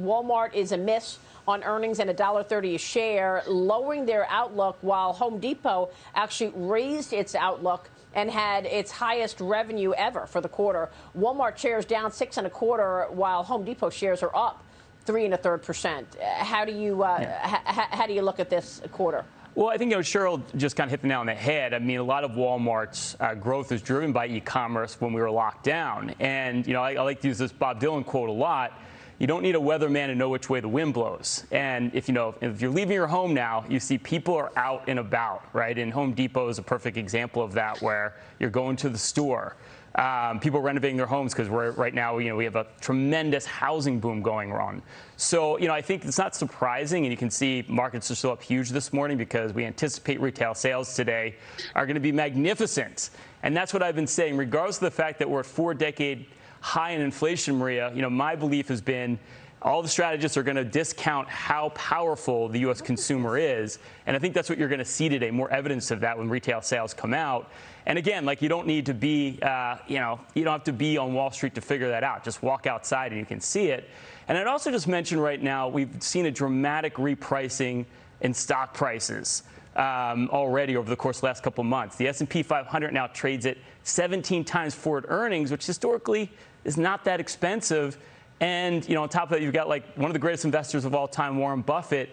Walmart is a miss on earnings and $1.30 a share, lowering their outlook while Home Depot actually raised its outlook and had its highest revenue ever for the quarter. Walmart shares down six and a quarter, while Home Depot shares are up three and a third percent. How do you uh, yeah. how do you look at this quarter? Well, I think you know Cheryl just kind of hit the nail on the head. I mean, a lot of Walmart's uh, growth is driven by e-commerce when we were locked down, and you know I, I like to use this Bob Dylan quote a lot you don't need a weatherman to know which way the wind blows. And if you know, if you're leaving your home now, you see people are out and about, right? And Home Depot is a perfect example of that, where you're going to the store. Um, people renovating their homes because we're right now, you know, we have a tremendous housing boom going on. So, you know, I think it's not surprising, and you can see markets are still up huge this morning because we anticipate retail sales today are going to be magnificent. And that's what I've been saying, regardless of the fact that we're at four decade high in inflation, Maria, you know, my belief has been all the strategists are going to discount how powerful the U.S. consumer is. And I think that's what you're going to see today, more evidence of that when retail sales come out. And again, like you don't need to be, uh, you know, you don't have to be on Wall Street to figure that out. Just walk outside and you can see it. And I'd also just mention right now, we've seen a dramatic repricing in stock prices. Um, already over the course of the last couple months. The S&P 500 now trades at 17 times forward earnings, which historically is not that expensive. And you know, on top of that, you've got like one of the greatest investors of all time, Warren Buffett,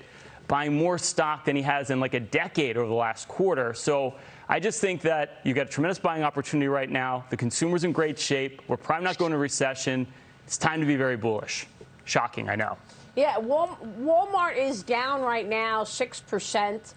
buying more stock than he has in like a decade over the last quarter. So I just think that you've got a tremendous buying opportunity right now. The consumer's in great shape. We're probably not going to recession. It's time to be very bullish. Shocking, I know. Yeah, Walmart is down right now, 6%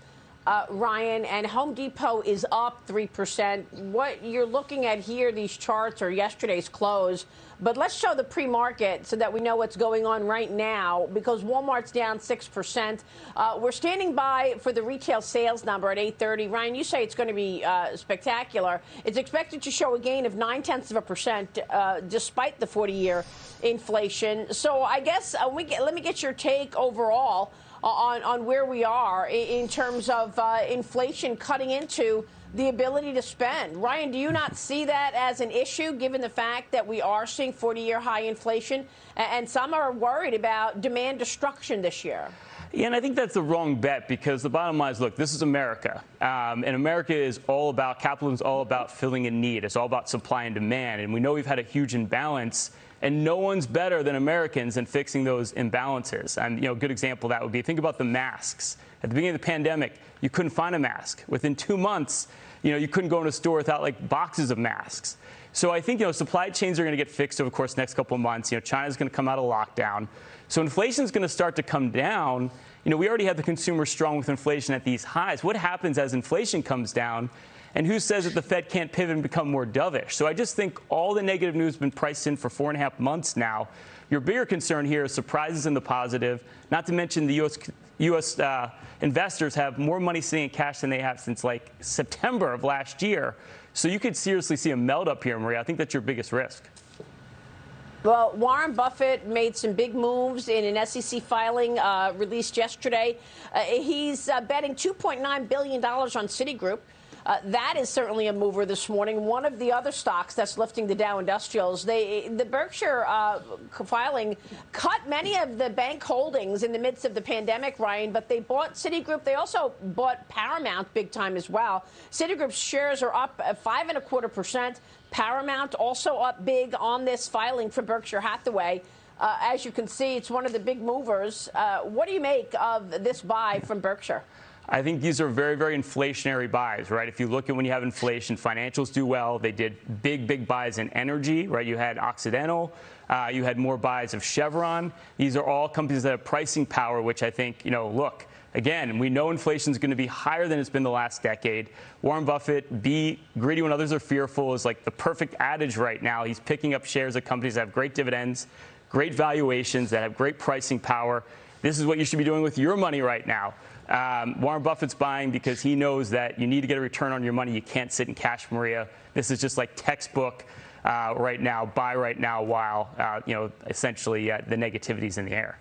uh, Ryan, and Home Depot is up 3%. What you're looking at here, these charts are yesterday's close. But let's show the pre-market so that we know what's going on right now because Walmart's down 6%. Uh, we're standing by for the retail sales number at 830. Ryan, you say it's going to be uh, spectacular. It's expected to show a gain of nine-tenths of a percent uh, despite the 40-year inflation. So I guess uh, get, let me get your take overall on, on where we are in terms of uh, inflation cutting into the ability to spend. Ryan, do you not see that as an issue given the fact that we are seeing 40 year high inflation and some are worried about demand destruction this year? Yeah, and I think that's the wrong bet because the bottom line is, look, this is America, um, and America is all about capitalism is all about filling a need. It's all about supply and demand, and we know we've had a huge imbalance and no one's better than Americans in fixing those imbalances. And you know, a good example that would be think about the masks. At the beginning of the pandemic, you couldn't find a mask. Within two months, you know, you couldn't go in a store without like boxes of masks. So I think you know supply chains are going to get fixed over the course the next couple of months. You know, China's going to come out of lockdown, so inflation is going to start to come down. You know, we already have the consumer strong with inflation at these highs. What happens as inflation comes down? And who says that the Fed can't pivot and become more dovish? So I just think all the negative news has been priced in for four and a half months now. Your bigger concern here is surprises in the positive, not to mention the U.S. U.S. Uh, investors have more money sitting in cash than they have since like September of last year. So you could seriously see a melt up here, Maria. I think that's your biggest risk. Well, Warren Buffett made some big moves in an SEC filing uh, released yesterday. Uh, he's uh, betting $2.9 billion on Citigroup. Uh, that is certainly a mover this morning. One of the other stocks that's lifting the Dow Industrials, they, the Berkshire uh, filing cut many of the bank holdings in the midst of the pandemic, Ryan, but they bought Citigroup. They also bought Paramount big time as well. Citigroup's shares are up five and a quarter percent. Paramount also up big on this filing for Berkshire Hathaway. Uh, as you can see, it's one of the big movers. Uh, what do you make of this buy from Berkshire? I think these are very, very inflationary buys, right? If you look at when you have inflation, financials do well. They did big, big buys in energy, right? You had Occidental. Uh, you had more buys of Chevron. These are all companies that have pricing power, which I think, you know, look, again, we know inflation is going to be higher than it's been the last decade. Warren Buffett, be greedy when others are fearful, is like the perfect adage right now. He's picking up shares of companies that have great dividends, great valuations, that have great pricing power. This is what you should be doing with your money right now. Um, Warren Buffett's buying because he knows that you need to get a return on your money. You can't sit in cash, Maria. This is just like textbook uh, right now, buy right now while, uh, you know, essentially uh, the negativity's in the air.